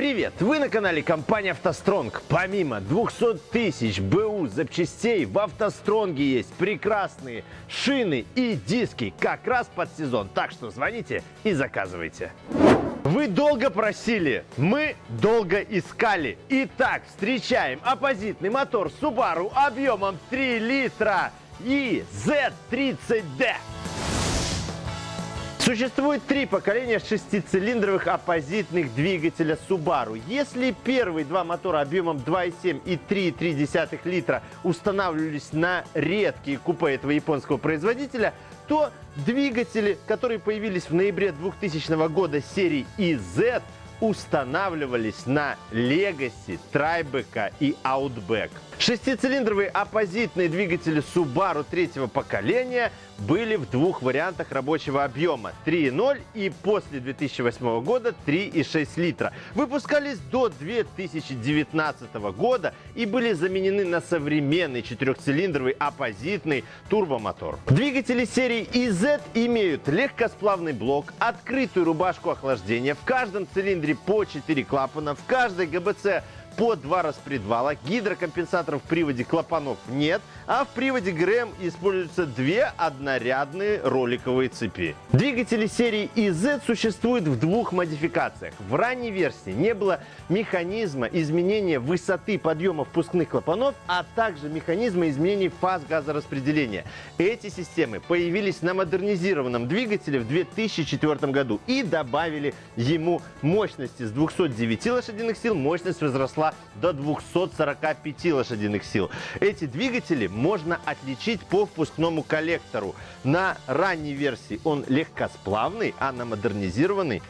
Привет! Вы на канале компании «АвтоСтронг». Помимо 200 тысяч БУ запчастей, в «АвтоСтронге» есть прекрасные шины и диски как раз под сезон. Так что звоните и заказывайте. Вы долго просили, мы долго искали. Итак, встречаем оппозитный мотор Subaru объемом 3 литра и Z30D. Существует три поколения шестицилиндровых оппозитных двигателя Subaru. Если первые два мотора объемом 2,7 и 3,3 литра устанавливались на редкие купе этого японского производителя, то двигатели, которые появились в ноябре 2000 года серии EZ, устанавливались на Legacy, Tribeca и Outback. Шестицилиндровые оппозитные двигатели Subaru третьего поколения были в двух вариантах рабочего объема 3.0 и после 2008 года 3,6 литра. Выпускались до 2019 года и были заменены на современный четырехцилиндровый оппозитный турбомотор. Двигатели серии EZ имеют легкосплавный блок, открытую рубашку охлаждения, в каждом цилиндре по 4 клапана, в каждой ГБЦ по два распредвала, гидрокомпенсаторов в приводе клапанов нет, а в приводе ГРМ используются две однорядные роликовые цепи. Двигатели серии EZ существуют в двух модификациях. В ранней версии не было механизма изменения высоты подъема впускных клапанов, а также механизма изменения фаз газораспределения. Эти системы появились на модернизированном двигателе в 2004 году и добавили ему мощности с 209 лошадиных сил, мощность возросла до 245 лошадиных сил. Эти двигатели можно отличить по впускному коллектору. На ранней версии он легкосплавный, а на модернизированный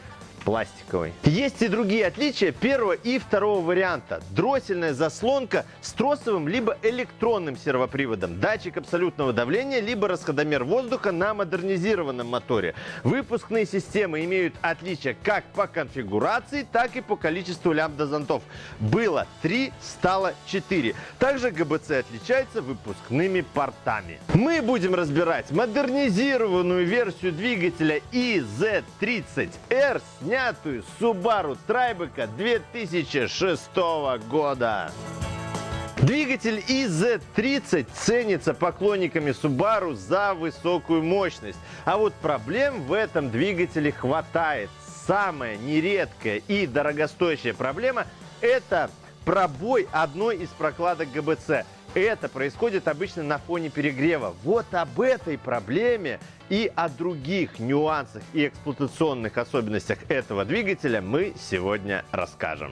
пластиковый. Есть и другие отличия первого и второго варианта. Дроссельная заслонка с тросовым либо электронным сервоприводом, датчик абсолютного давления, либо расходомер воздуха на модернизированном моторе. Выпускные системы имеют отличия как по конфигурации, так и по количеству лямбда-зонтов. Было 3, стало 4. Также ГБЦ отличается выпускными портами. Мы будем разбирать модернизированную версию двигателя IZ30R с снятую Subaru Tribeca 2006 года. Двигатель IZ30 ценится поклонниками Subaru за высокую мощность. А вот проблем в этом двигателе хватает. Самая нередкая и дорогостоящая проблема – это пробой одной из прокладок ГБЦ. Это происходит обычно на фоне перегрева. Вот об этой проблеме и о других нюансах и эксплуатационных особенностях этого двигателя мы сегодня расскажем.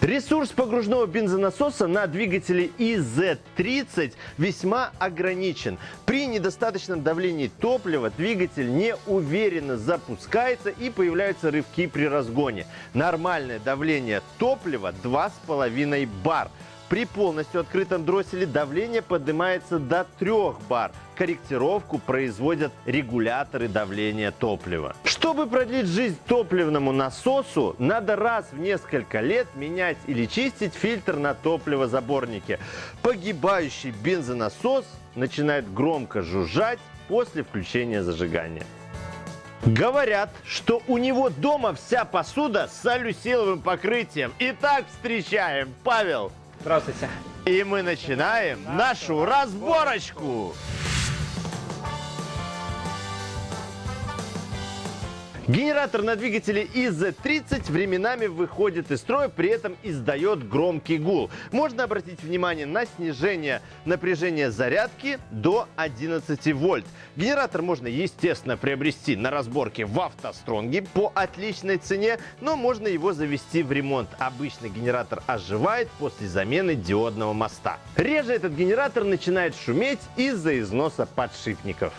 Ресурс погружного бензонасоса на двигателе IZ30 весьма ограничен. При недостаточном давлении топлива двигатель неуверенно запускается и появляются рывки при разгоне. Нормальное давление топлива 2,5 бар. При полностью открытом дросселе давление поднимается до 3 бар. Корректировку производят регуляторы давления топлива. Чтобы продлить жизнь топливному насосу, надо раз в несколько лет менять или чистить фильтр на топливозаборнике. Погибающий бензонасос начинает громко жужжать после включения зажигания. Говорят, что у него дома вся посуда с алюсиловым покрытием. Итак, встречаем Павел. Здравствуйте. И мы начинаем нашу разборочку. Генератор на двигателе IZ30 временами выходит из строя, при этом издает громкий гул. Можно обратить внимание на снижение напряжения зарядки до 11 вольт. Генератор можно, естественно, приобрести на разборке в автостронге по отличной цене, но можно его завести в ремонт. Обычно генератор оживает после замены диодного моста. Реже этот генератор начинает шуметь из-за износа подшипников.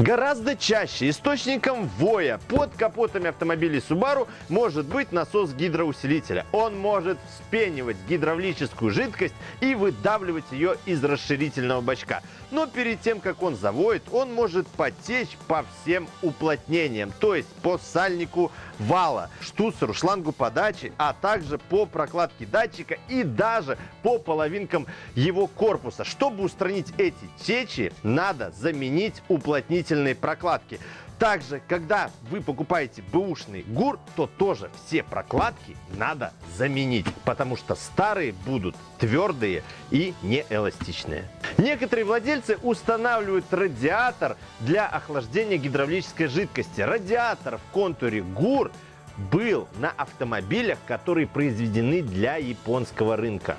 Гораздо чаще источником воя под капотами автомобилей Subaru может быть насос гидроусилителя. Он может вспенивать гидравлическую жидкость и выдавливать ее из расширительного бачка. Но перед тем, как он завоет, он может потечь по всем уплотнениям, то есть по сальнику вала, штуцеру, шлангу подачи, а также по прокладке датчика и даже по половинкам его корпуса. Чтобы устранить эти течи, надо заменить уплотнитель дополнительные прокладки. Также, когда вы покупаете бэушный ГУР, то тоже все прокладки надо заменить, потому что старые будут твердые и неэластичные. Некоторые владельцы устанавливают радиатор для охлаждения гидравлической жидкости. Радиатор в контуре ГУР был на автомобилях, которые произведены для японского рынка.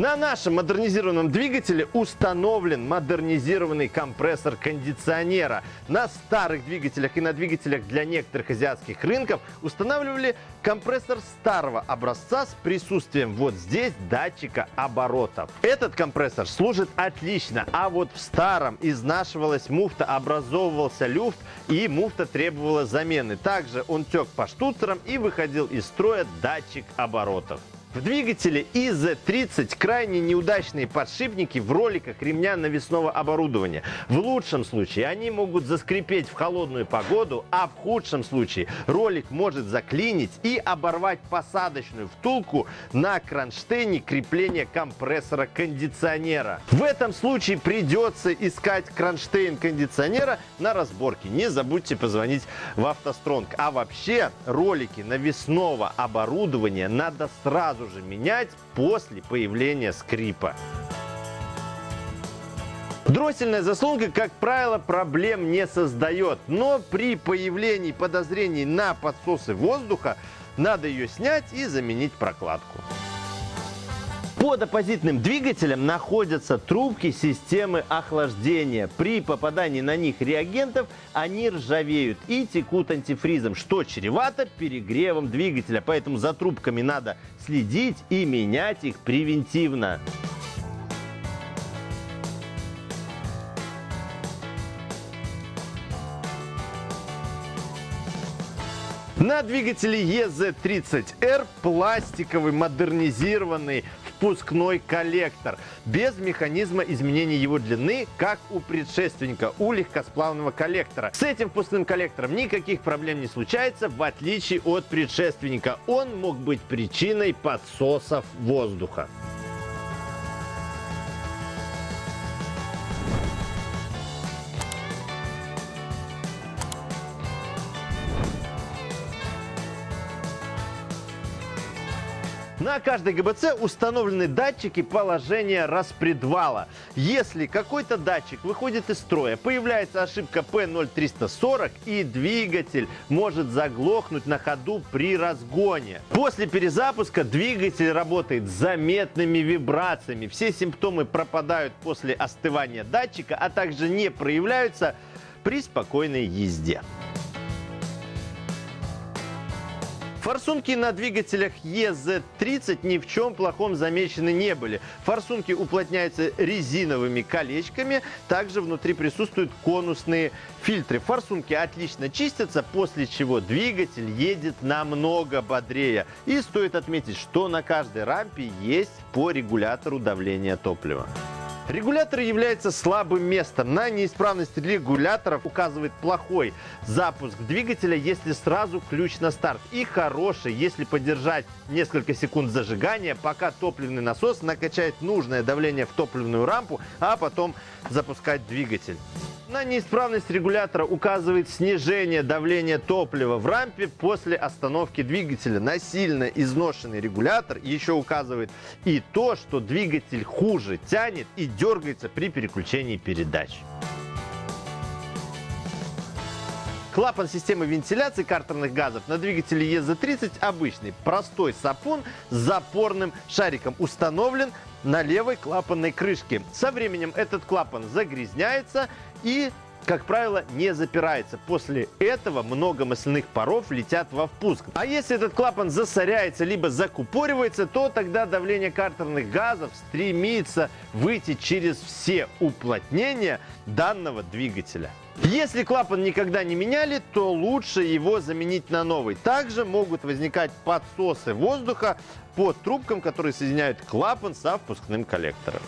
На нашем модернизированном двигателе установлен модернизированный компрессор кондиционера. На старых двигателях и на двигателях для некоторых азиатских рынков устанавливали компрессор старого образца с присутствием вот здесь датчика оборотов. Этот компрессор служит отлично, а вот в старом изнашивалась муфта, образовывался люфт и муфта требовала замены. Также он тек по штуцерам и выходил из строя датчик оборотов. В двигателе ИЗ-30 крайне неудачные подшипники в роликах ремня навесного оборудования. В лучшем случае они могут заскрипеть в холодную погоду, а в худшем случае ролик может заклинить и оборвать посадочную втулку на кронштейне крепления компрессора кондиционера. В этом случае придется искать кронштейн кондиционера на разборке. Не забудьте позвонить в автостронг. А вообще ролики навесного оборудования надо сразу сразу же менять после появления скрипа. Дроссельная заслонка, как правило, проблем не создает, но при появлении подозрений на подсосы воздуха надо ее снять и заменить прокладку. Под оппозитным двигателем находятся трубки системы охлаждения. При попадании на них реагентов они ржавеют и текут антифризом, что чревато перегревом двигателя. Поэтому за трубками надо следить и менять их превентивно. На двигателе EZ30R пластиковый модернизированный впускной коллектор без механизма изменения его длины, как у предшественника, у легкосплавного коллектора. С этим впускным коллектором никаких проблем не случается, в отличие от предшественника. Он мог быть причиной подсосов воздуха. На каждой ГБЦ установлены датчики положения распредвала. Если какой-то датчик выходит из строя, появляется ошибка P0340 и двигатель может заглохнуть на ходу при разгоне. После перезапуска двигатель работает с заметными вибрациями. Все симптомы пропадают после остывания датчика, а также не проявляются при спокойной езде. Форсунки на двигателях EZ30 ни в чем плохом замечены не были. Форсунки уплотняются резиновыми колечками, также внутри присутствуют конусные фильтры. Форсунки отлично чистятся, после чего двигатель едет намного бодрее. И стоит отметить, что на каждой рампе есть по регулятору давления топлива. Регулятор является слабым местом. На неисправность регуляторов указывает плохой запуск двигателя, если сразу ключ на старт. И хороший, если подержать несколько секунд зажигания, пока топливный насос накачает нужное давление в топливную рампу, а потом запускать двигатель. На неисправность регулятора указывает снижение давления топлива в рампе после остановки двигателя. На сильно изношенный регулятор еще указывает и то, что двигатель хуже тянет и дергается при переключении передач. Клапан системы вентиляции картерных газов на двигателе EZ30 обычный, простой сапун с запорным шариком установлен на левой клапанной крышке. Со временем этот клапан загрязняется и как правило, не запирается. После этого много масляных паров летят во впуск. А если этот клапан засоряется либо закупоривается, то тогда давление картерных газов стремится выйти через все уплотнения данного двигателя. Если клапан никогда не меняли, то лучше его заменить на новый. Также могут возникать подсосы воздуха под трубкам, которые соединяют клапан со впускным коллектором.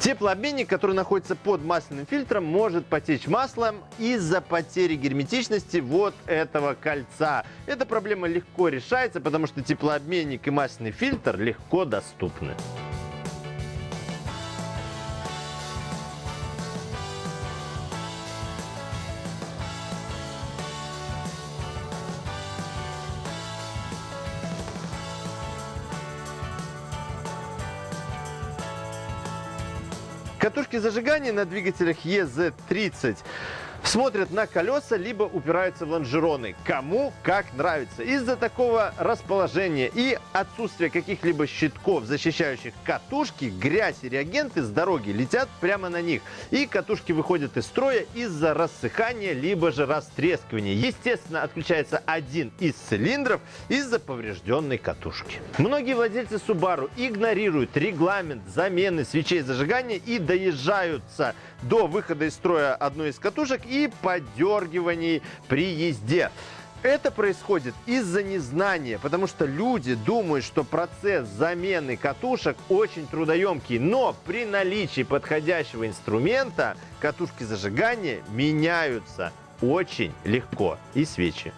Теплообменник, который находится под масляным фильтром, может потечь маслом из-за потери герметичности вот этого кольца. Эта проблема легко решается, потому что теплообменник и масляный фильтр легко доступны. Зажигания на двигателях EZ30 смотрят на колеса, либо упираются в лонжероны. Кому как нравится. Из-за такого расположения и отсутствия каких-либо щитков, защищающих катушки, грязь и реагенты с дороги летят прямо на них. И катушки выходят из строя из-за рассыхания, либо же растрескивания. Естественно, отключается один из цилиндров из-за поврежденной катушки. Многие владельцы Subaru игнорируют регламент замены свечей зажигания и доезжаются до выхода из строя одной из катушек и подергиваний при езде. Это происходит из-за незнания, потому что люди думают, что процесс замены катушек очень трудоемкий, но при наличии подходящего инструмента катушки зажигания меняются очень легко и свечи.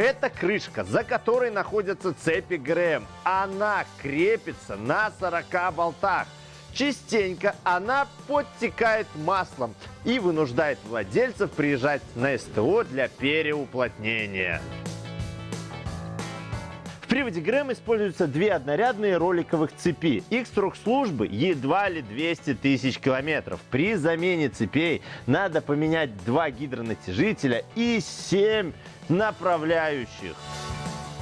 Это крышка, за которой находятся цепи ГРМ. Она крепится на 40 болтах. Частенько она подтекает маслом и вынуждает владельцев приезжать на СТО для переуплотнения. В приводе ГРМ используются две однорядные роликовых цепи. Их срок службы едва ли 200 тысяч километров. При замене цепей надо поменять два гидронатяжителя и 7 направляющих.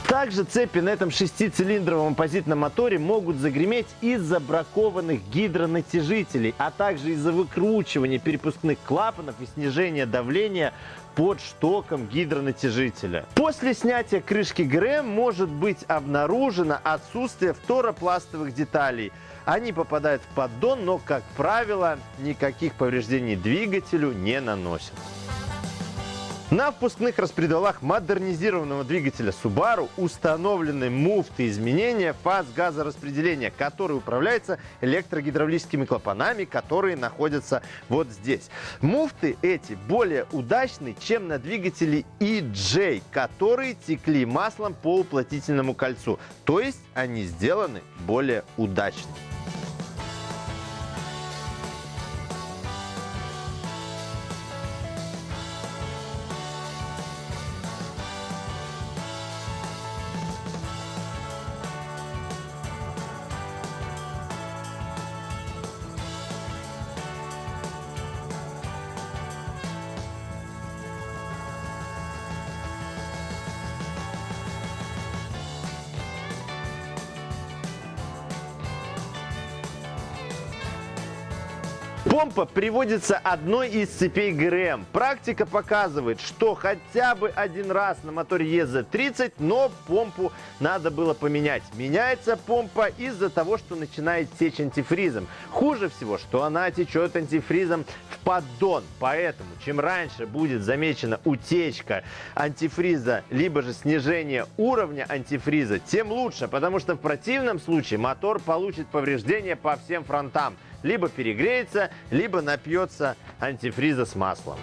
Также цепи на этом шестицилиндровом оппозитном моторе могут загреметь из-за бракованных гидронатяжителей, а также из-за выкручивания перепускных клапанов и снижения давления под штоком гидронатяжителя. После снятия крышки ГРМ может быть обнаружено отсутствие фторопластовых деталей. Они попадают в поддон, но, как правило, никаких повреждений двигателю не наносят. На впускных распредвалах модернизированного двигателя Subaru установлены муфты изменения фаз газораспределения, который управляется электрогидравлическими клапанами, которые находятся вот здесь. Муфты эти более удачны, чем на двигателе EJ, которые текли маслом по уплотнительному кольцу. То есть они сделаны более удачно. Помпа приводится одной из цепей ГРМ. Практика показывает, что хотя бы один раз на моторе EZ30, но помпу надо было поменять. Меняется помпа из-за того, что начинает течь антифризом. Хуже всего, что она течет антифризом в поддон. Поэтому, чем раньше будет замечена утечка антифриза, либо же снижение уровня антифриза, тем лучше, потому что в противном случае мотор получит повреждения по всем фронтам либо перегреется, либо напьется антифриза с маслом.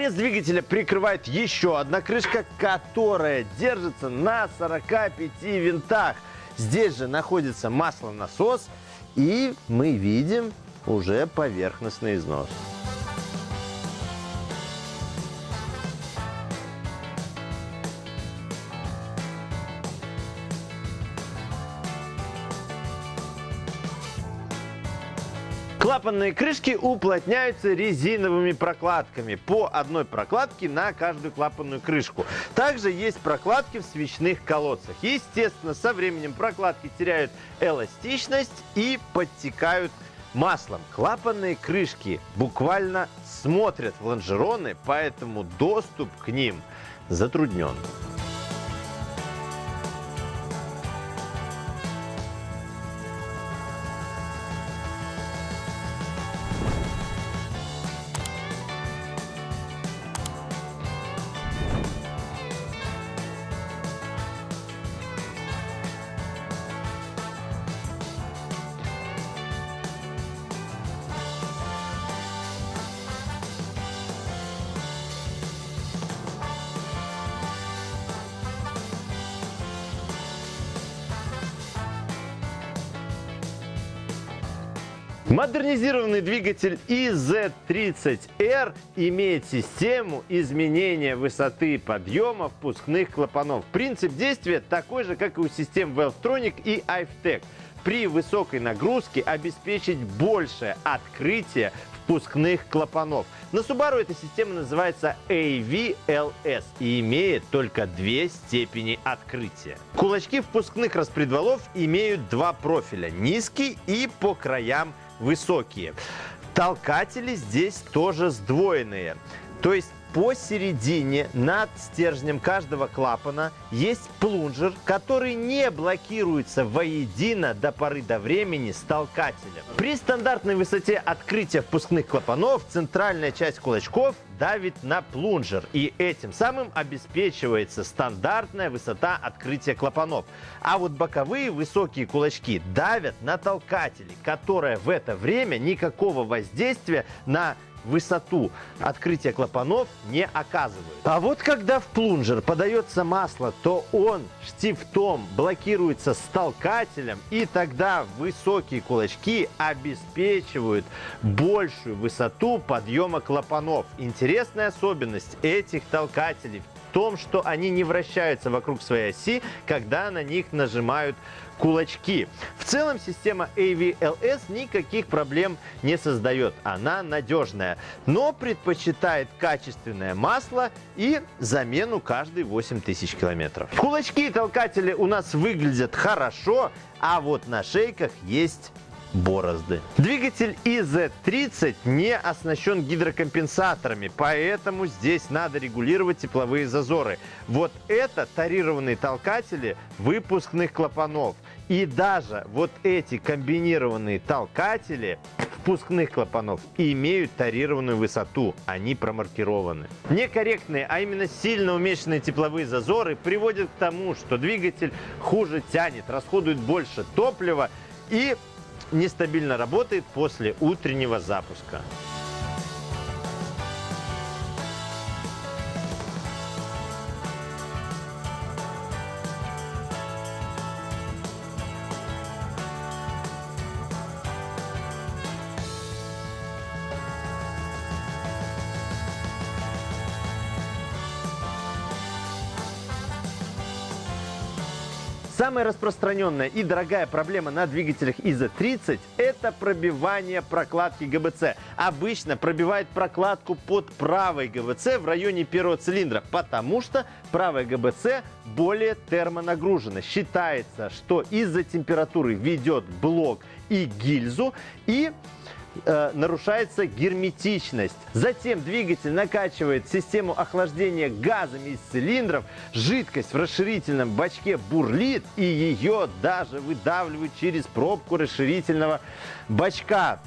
Торец двигателя прикрывает еще одна крышка, которая держится на 45 винтах. Здесь же находится маслонасос, и мы видим уже поверхностный износ. Клапанные крышки уплотняются резиновыми прокладками. По одной прокладке на каждую клапанную крышку. Также есть прокладки в свечных колодцах. Естественно, со временем прокладки теряют эластичность и подтекают маслом. Клапанные крышки буквально смотрят в лонжероны, поэтому доступ к ним затруднен. Модернизированный двигатель IZ30R имеет систему изменения высоты подъема впускных клапанов. Принцип действия такой же, как и у систем Valvetronic и IFTEC. При высокой нагрузке обеспечить большее открытие впускных клапанов. На Subaru эта система называется AVLS и имеет только две степени открытия. Кулачки впускных распредвалов имеют два профиля – низкий и по краям высокие. Толкатели здесь тоже сдвоенные. То есть посередине над стержнем каждого клапана есть плунжер, который не блокируется воедино до поры до времени с толкателем. При стандартной высоте открытия впускных клапанов центральная часть кулачков давит на плунжер и этим самым обеспечивается стандартная высота открытия клапанов. А вот боковые высокие кулачки давят на толкатели, которые в это время никакого воздействия на высоту открытия клапанов не оказывают. А вот когда в плунжер подается масло, то он штифтом блокируется с толкателем, и тогда высокие кулачки обеспечивают большую высоту подъема клапанов. Интересная особенность этих толкателей в том, что они не вращаются вокруг своей оси, когда на них нажимают кулачки. В целом система AVLS никаких проблем не создает. Она надежная, но предпочитает качественное масло и замену каждые 8000 километров. Кулачки и толкатели у нас выглядят хорошо, а вот на шейках есть борозды. Двигатель IZ30 не оснащен гидрокомпенсаторами, поэтому здесь надо регулировать тепловые зазоры. Вот это тарированные толкатели выпускных клапанов. И даже вот эти комбинированные толкатели впускных клапанов имеют тарированную высоту, они промаркированы. Некорректные, а именно сильно уменьшенные тепловые зазоры приводят к тому, что двигатель хуже тянет, расходует больше топлива и нестабильно работает после утреннего запуска. Самая распространенная и дорогая проблема на двигателях ИЗ-30 – это пробивание прокладки ГБЦ. Обычно пробивает прокладку под правой ГБЦ в районе первого цилиндра, потому что правая ГБЦ более термонагружена. Считается, что из-за температуры ведет блок и гильзу, и э, нарушается герметичность. Затем двигатель накачивает систему охлаждения газами из цилиндров, жидкость в расширительном бачке бурлит и ее даже выдавливают через пробку расширительного бачка.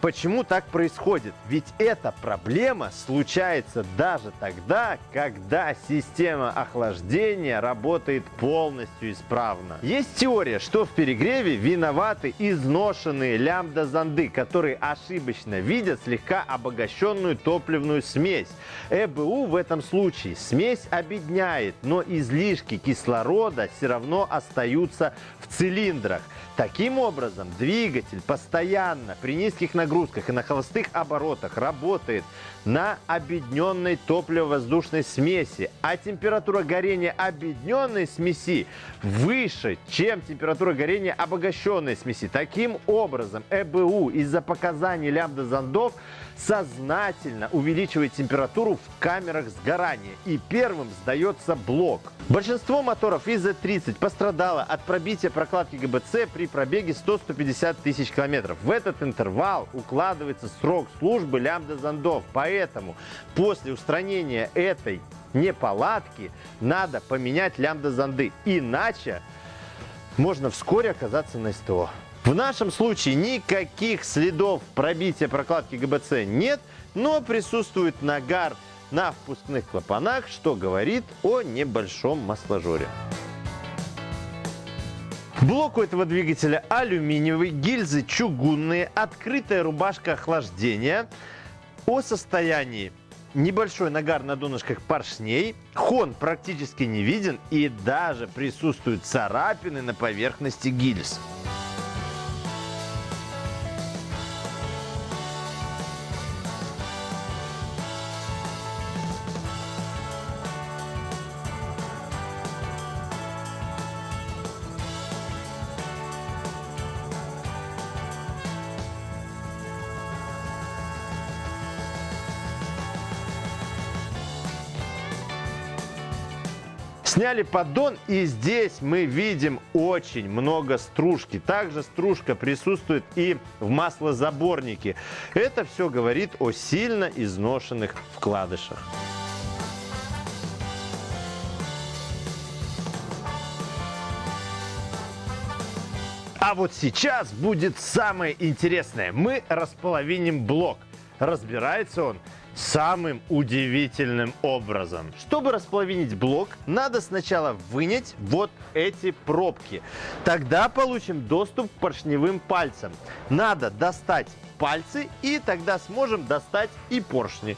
Почему так происходит? Ведь эта проблема случается даже тогда, когда система охлаждения работает полностью исправно. Есть теория, что в перегреве виноваты изношенные лямбда-зонды, которые ошибочно видят слегка обогащенную топливную смесь. ЭБУ в этом случае смесь обедняет, но излишки кислорода все равно остаются в цилиндрах. Таким образом, двигатель постоянно при низких нагрузках и на холостых оборотах работает на объединенной топливо-воздушной смеси, а температура горения объединенной смеси выше, чем температура горения обогащенной смеси. Таким образом, ЭБУ из-за показаний лямбда-зондов сознательно увеличивает температуру в камерах сгорания и первым сдается блок. Большинство моторов ИЗ-30 пострадало от пробития прокладки ГБЦ при пробеге 100-150 тысяч километров. В этот интервал укладывается срок службы лямбда-зондов, после устранения этой неполадки надо поменять лямбда-зонды, иначе можно вскоре оказаться на СТО. В нашем случае никаких следов пробития прокладки ГБЦ нет, но присутствует нагар на впускных клапанах, что говорит о небольшом масложоре. Блок у этого двигателя алюминиевый, гильзы чугунные, открытая рубашка охлаждения. О состоянии небольшой нагар на донышках поршней, хон практически не виден и даже присутствуют царапины на поверхности гильз. Сняли поддон и здесь мы видим очень много стружки. Также стружка присутствует и в маслозаборнике. Это все говорит о сильно изношенных вкладышах. А вот сейчас будет самое интересное. Мы располовиним блок. Разбирается он самым удивительным образом. Чтобы располовинить блок, надо сначала вынять вот эти пробки. Тогда получим доступ к поршневым пальцам. Надо достать пальцы и тогда сможем достать и поршни.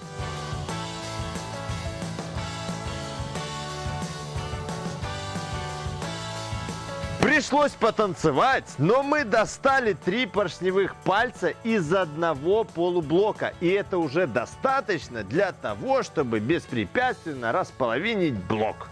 Пришлось потанцевать, но мы достали три поршневых пальца из одного полублока. И это уже достаточно для того, чтобы беспрепятственно располовинить блок.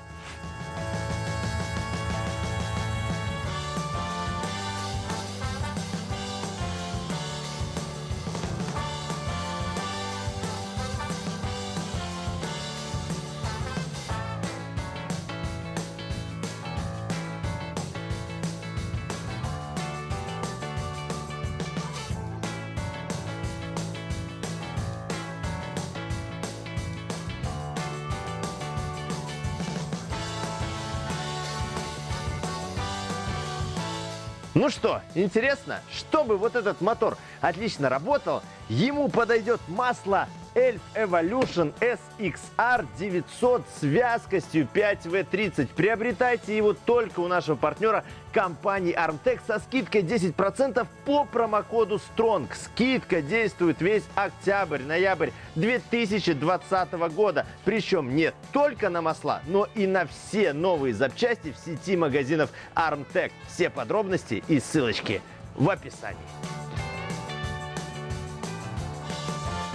Ну что, интересно, чтобы вот этот мотор отлично работал, ему подойдет масло Elf Evolution SXR 900 с вязкостью 5W30. Приобретайте его только у нашего партнера компании Armtech со скидкой 10% по промокоду STRONG. Скидка действует весь октябрь-ноябрь 2020 года. Причем не только на масла, но и на все новые запчасти в сети магазинов Armtech. Все подробности и ссылочки в описании.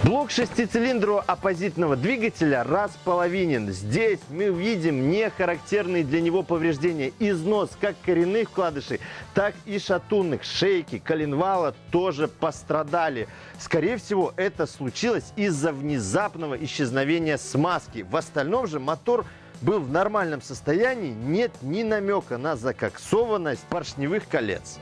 Блок шестицилиндрового оппозитного двигателя располовинен. Здесь мы видим нехарактерные для него повреждения. Износ как коренных вкладышей, так и шатунных. Шейки, коленвала тоже пострадали. Скорее всего, это случилось из-за внезапного исчезновения смазки. В остальном же мотор был в нормальном состоянии, нет ни намека на закоксованность поршневых колец.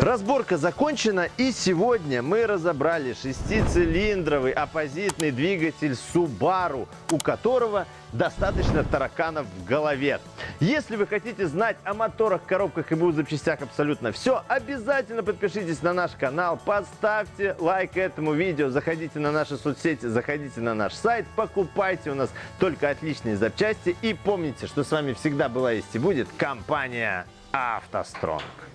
Разборка закончена и сегодня мы разобрали шестицилиндровый оппозитный двигатель Subaru, у которого достаточно тараканов в голове. Если вы хотите знать о моторах, коробках и БУ запчастях абсолютно все, обязательно подпишитесь на наш канал, поставьте лайк этому видео, заходите на наши соцсети, заходите на наш сайт, покупайте у нас только отличные запчасти и помните, что с вами всегда была есть и будет компания «АвтоСтронг».